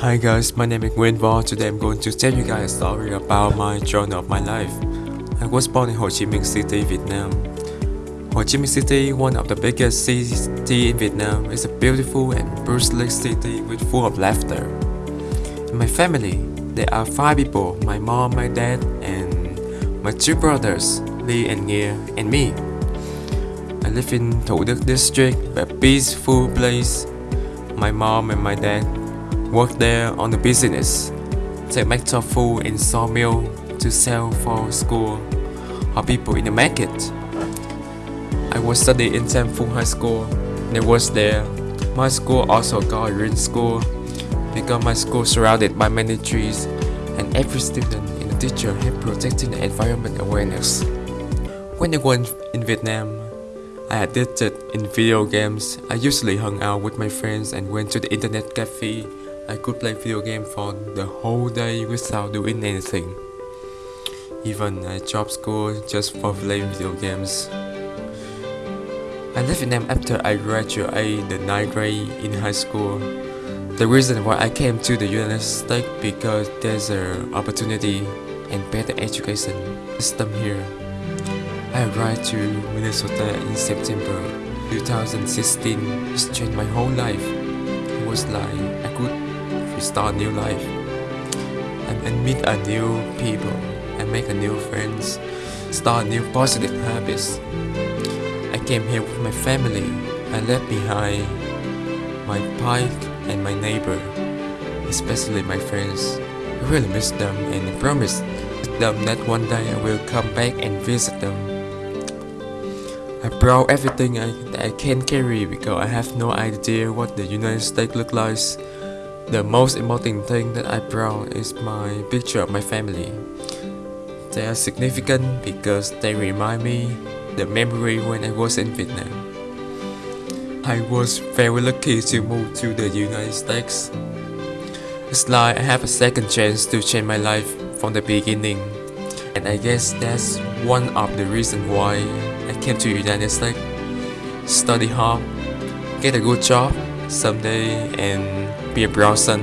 Hi guys, my name is Nguyen. Today I'm going to tell you guys a story about my journey of my life. I was born in Ho Chi Minh City, Vietnam. Ho Chi Minh City, one of the biggest cities in Vietnam, is a beautiful and bustling city with full of laughter. In my family, there are five people, my mom, my dad, and my two brothers, Lee and Nghia, and me. I live in Thủ Đức district, a peaceful place. My mom and my dad work there on the business. They make tofu in sawmill to sell for school or people in the market. I was studying in Phu High School. When I was there, my school also got a green school because my school surrounded by many trees and every student and the teacher have protecting the environment awareness. When I was in Vietnam, I addicted in video games. I usually hung out with my friends and went to the internet cafe. I could play video game for the whole day without doing anything. Even I dropped school just for playing video games. I left Vietnam after I graduated in the 9th grade in high school. The reason why I came to the United States because there's an opportunity and better education system here. I arrived to Minnesota in September 2016. It's changed my whole life. It was like I could start a new life. and and meet a new people and make a new friends. Start new positive habits. I came here with my family. I left behind my bike and my neighbor, especially my friends. I really miss them and I promise them that one day I will come back and visit them. I brought everything I, I can carry because I have no idea what the United States look like. The most important thing that I brought is my picture of my family. They are significant because they remind me the memory when I was in Vietnam. I was very lucky to move to the United States. It's like I have a second chance to change my life from the beginning. And I guess that's one of the reasons why I came to United States. Study hard, get a good job someday and 也不要生。